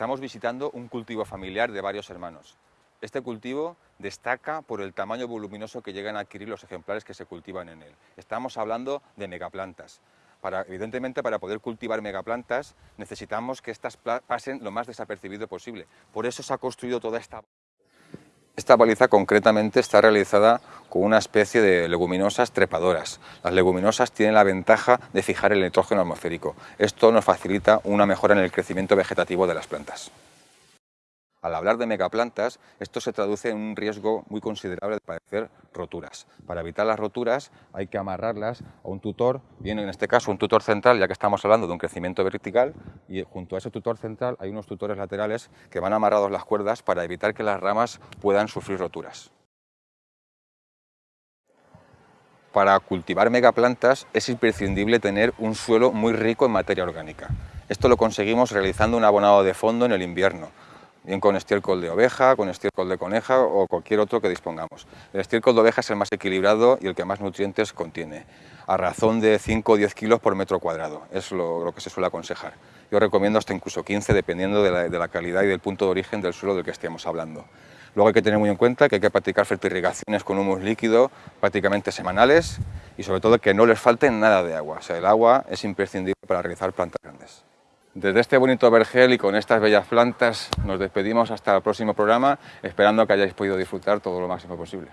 Estamos visitando un cultivo familiar de varios hermanos. Este cultivo destaca por el tamaño voluminoso que llegan a adquirir los ejemplares que se cultivan en él. Estamos hablando de megaplantas. Evidentemente, para poder cultivar megaplantas necesitamos que estas pasen lo más desapercibido posible. Por eso se ha construido toda esta... Esta baliza concretamente está realizada con una especie de leguminosas trepadoras. Las leguminosas tienen la ventaja de fijar el nitrógeno atmosférico. Esto nos facilita una mejora en el crecimiento vegetativo de las plantas. Al hablar de megaplantas, esto se traduce en un riesgo muy considerable de padecer roturas. Para evitar las roturas hay que amarrarlas a un tutor, bien en este caso un tutor central, ya que estamos hablando de un crecimiento vertical, y junto a ese tutor central hay unos tutores laterales que van amarrados las cuerdas para evitar que las ramas puedan sufrir roturas. Para cultivar megaplantas es imprescindible tener un suelo muy rico en materia orgánica. Esto lo conseguimos realizando un abonado de fondo en el invierno, bien con estiércol de oveja, con estiércol de coneja o cualquier otro que dispongamos. El estiércol de oveja es el más equilibrado y el que más nutrientes contiene, a razón de 5 o 10 kilos por metro cuadrado, es lo, que se suele aconsejar. Yo recomiendo hasta incluso 15, dependiendo de la, de la, calidad y del punto de origen del suelo del que estemos hablando. Luego hay que tener muy en cuenta que hay que practicar fertirrigaciones con humus líquido prácticamente semanales y sobre todo que no les falte nada de agua. O sea, el agua es imprescindible para realizar plantas grandes. Desde este bonito vergel y con estas bellas plantas nos despedimos hasta el próximo programa, esperando que hayáis podido disfrutar todo lo máximo posible.